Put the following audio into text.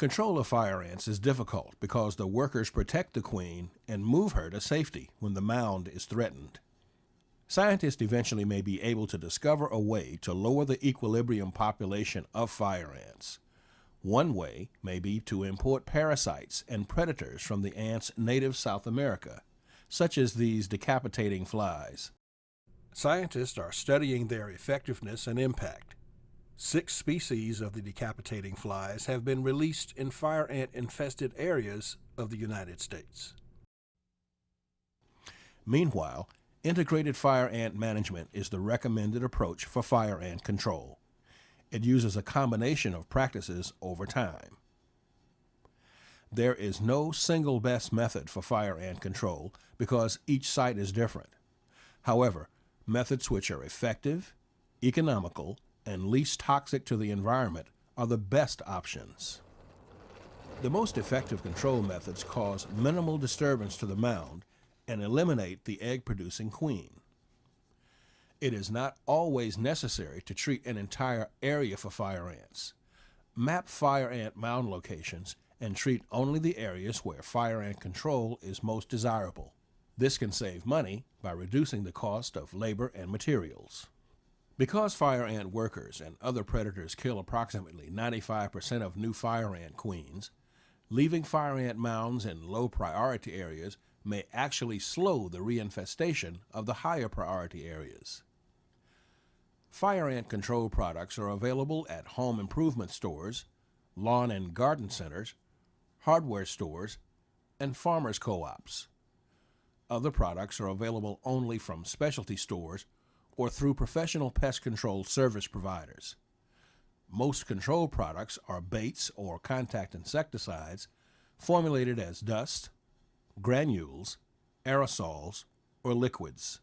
Control of fire ants is difficult because the workers protect the queen and move her to safety when the mound is threatened. Scientists eventually may be able to discover a way to lower the equilibrium population of fire ants. One way may be to import parasites and predators from the ants' native South America, such as these decapitating flies. Scientists are studying their effectiveness and impact. Six species of the decapitating flies have been released in fire ant infested areas of the United States. Meanwhile, integrated fire ant management is the recommended approach for fire ant control. It uses a combination of practices over time. There is no single best method for fire ant control because each site is different. However, methods which are effective, economical, and least toxic to the environment are the best options. The most effective control methods cause minimal disturbance to the mound and eliminate the egg-producing queen. It is not always necessary to treat an entire area for fire ants. Map fire ant mound locations and treat only the areas where fire ant control is most desirable. This can save money by reducing the cost of labor and materials. Because fire ant workers and other predators kill approximately 95% of new fire ant queens, leaving fire ant mounds in low priority areas may actually slow the reinfestation of the higher priority areas. Fire ant control products are available at home improvement stores, lawn and garden centers, hardware stores, and farmers co-ops. Other products are available only from specialty stores or through professional pest control service providers. Most control products are baits or contact insecticides formulated as dust, granules, aerosols, or liquids.